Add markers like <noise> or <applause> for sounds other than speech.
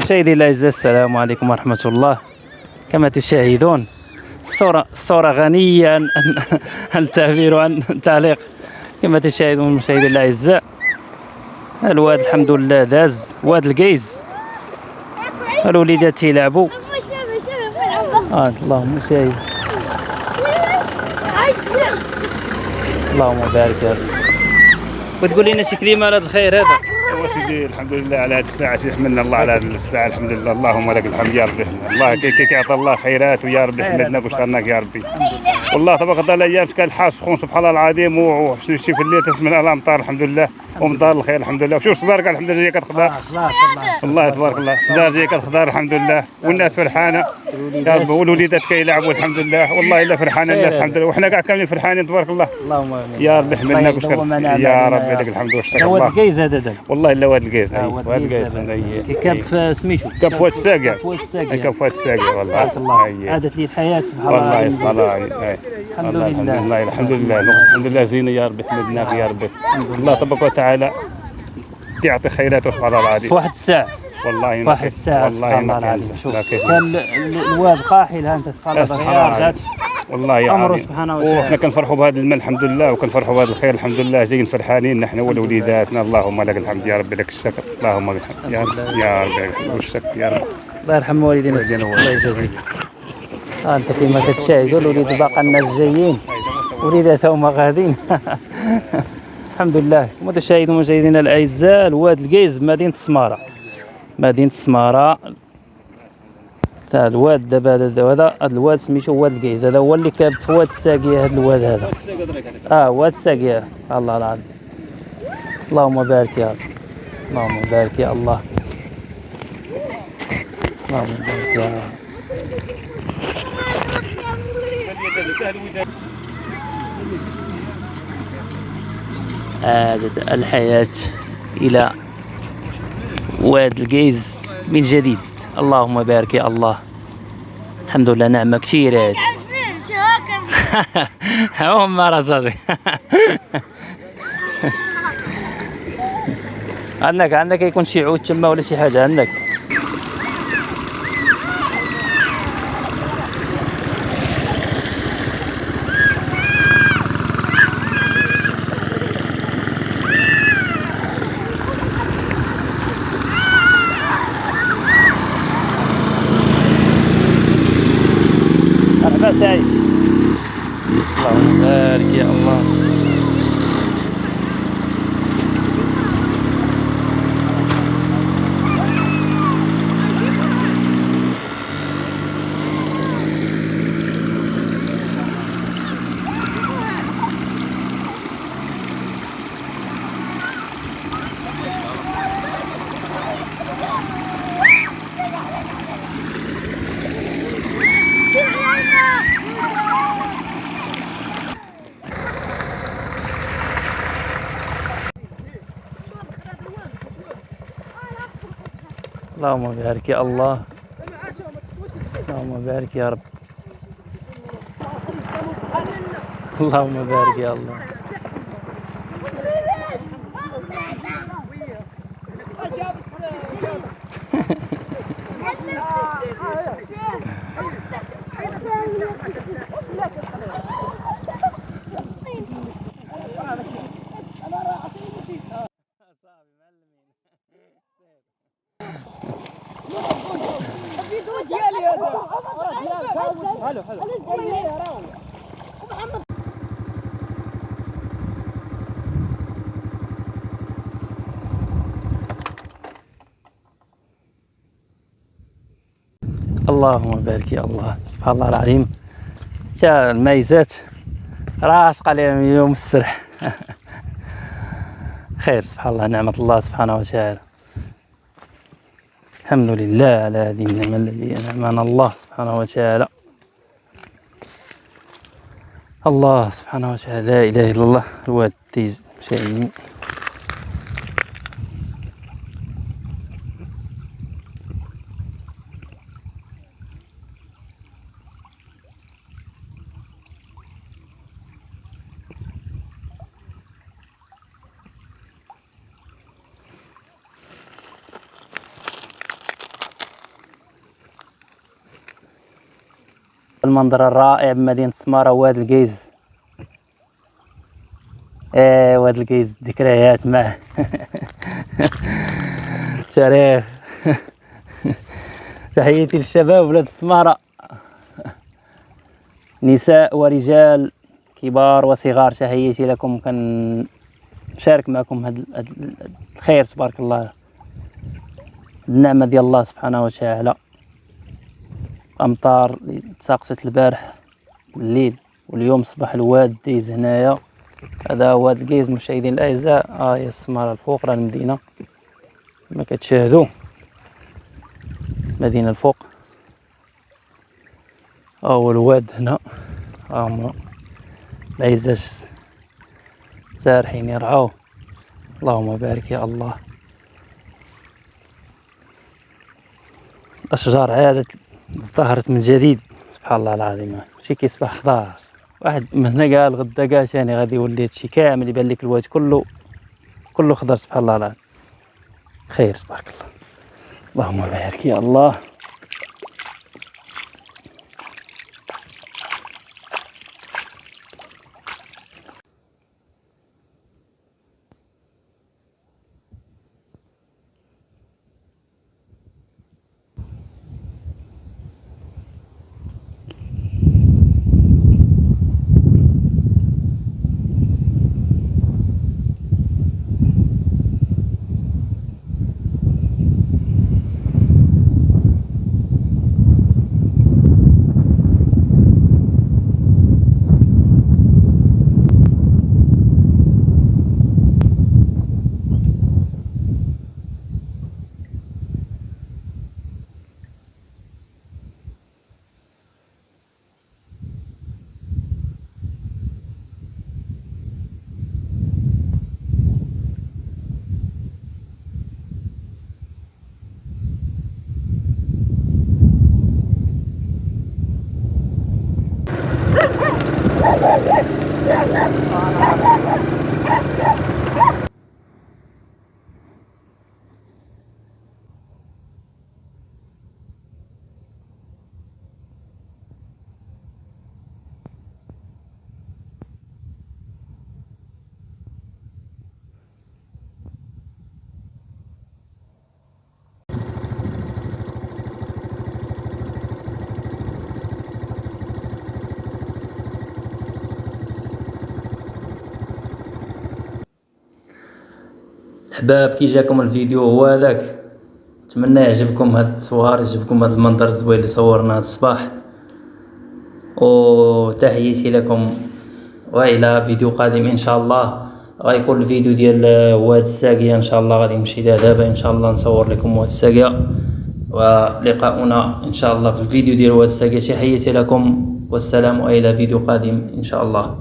مشاهدي الاعزاء السلام عليكم ورحمة الله. كما تشاهدون الصورة الصورة غنية عن التعبير وعن التعليق كما تشاهدون مشاهدي الاعزاء الواد الحمد لله داز. واد القيز الوليدات تيلعبوا آه اللهم شاهد. اللهم بارك. وتقول لنا شي كلمه على الخير هذا. ايوا سيدي الحمد لله على هذه الساعة سيدي حمدنا الله على هذه الساعة الحمد لله اللهم لك الحمد يا ربي. الله كي كي كيعطي الله خيرات ويا ربي حمدنا وشكرناك يا ربي. والله تبارك الله الأيام كان الحال سخون سبحان الله العظيم وشي شي في الليل تسمع الامطار الحمد لله ومطار الخير الحمد لله. وشوف صدارك الحمد لله جاية كتخضر والله تبارك الله صدار جاية كتخضر الحمد لله. والناس فرحانة. يا ربي والوليدات كيلعبوا الحمد لله. والله إلا فرحانة الناس الحمد لله. وحنا كاع كاملين فرحانين تبارك الله. اللهم آمين. يا ربي حمدناك الله وشكرا يا يا لك الحمد والشكر. الله. القيز هذا دابا والله إلا واد القيز واد واد القيز كاب في سميتو كاب فؤاد الساقع كاب فؤاد الساقع والله. بارك الله. عادت لي الحياة سبحان الله. والله. يسمع الله. الحمد والله الحمد لله. لله الحمد لله. الحمد لله. زينة يا ربي حمدناك يا ربي الله تبارك وتعالى يعطي خيراته سبحان الله العظيم. في واحد الساعة. والله واحد الساعة والله ما العظيم. شوف كان ال- ال- الواد قاحل ها انت ما رجعتش والله يا عظيم. سبحانه وتعالى. وحنا كنفرحوا بهذا المال الحمد لله وكنفرحوا بهذا الخير الحمد لله. جايين فرحانين نحن ولوليداتنا. اللهم لك الحمد يا ربي لك الشكر. اللهم لك الحمد. يا رب يا رب لك الحمد والشكر يا رب. الله يرحم والدينا. الله يجازيك. أنت كما كتشاهدوا الوليد باقا الناس جايين وليدات هما غاديين. <laughs> الحمد لله. كما تشاهدوا مشاهدينا الأعزاء الواد القيز مدينة السمارة. مدينة السمارة. تاع الواد دابا هذا هذا الواد سميتو واد القيز. هذا هو اللي كاب في واد الساقية هذا الواد هذا. آه واد الساقية. الله العظيم. اللهم بارك يا رب. اللهم بارك يا الله. اللهم بارك يا رب. عادت الحياة إلى واد القيز من جديد. اللهم بارك يا الله. الحمد لله نعمة كثيرة هذه. <laughs> هم رصدي <laughs> عندك عندك يكون شي عود تما ولا شي حاجة؟ عندك مرحبا سعيد اللهم بارك يا الله اللهم بارك يا الله. اللهم بارك يا رب. اللهم بارك يا الله. <laughs> اللهم بارك يا الله. سبحان الله العظيم. تا الميزات؟ راشق عليهم يوم السرح. <laughs> خير سبحان الله نعمة الله سبحانه وتعالى. الحمد لله على هذه النعمة الذي أنعمنا الله سبحانه وتعالى. الله سبحانه وتعالى لا إله إلا الله الواد تيز مشاهدين المنظر الرائع بمدينة سمارة واد القيز إيه واد القيز ذكريات معه تاريخ <laughs> <laughs> تحياتي للشباب ولاد السمارة نساء ورجال كبار وصغار تحياتي لكم. كنشارك معكم هذا الخير تبارك الله. النعمة ديال الله سبحانه وتعالى. أمطار اللي تساقطت البارح الليل واليوم صباح الواد دايز هنايا. هذا واد القيز مشاهدين الأعزاء ها هي السمارة الفوق راه المدينة. كما كتشاهدوا. مدينة الفوق. ها هو الواد هنا. ها هما العزاز سارحين يرعاو. اللهم بارك يا الله. الأشجار عادت ازدهرت من جديد. سبحان الله العظيم. شي كيصبح خضار واحد من هنا قال غدا قال ثاني غادي يولي هادشي كامل يبان لك الواد كله. كله خضر سبحان الله العظيم. خير تبارك الله. اللهم بارك يا الله. احباب كي جاكم الفيديو هو هذاك. نتمنى يعجبكم هاد التصوير يعجبكم هاد المنظر الزوين اللي صورنا هاد الصباح. وتحياتي لكم. والى فيديو قادم إن شاء الله. غيكون الفيديو ديال واد الساقية إن شاء الله غادي نمشي لها دابا. إن شاء الله نصور لكم واد الساقية. ولقاؤنا إن شاء الله في الفيديو ديال واد الساقية. تحياتي لكم. والسلام والى فيديو قادم إن شاء الله.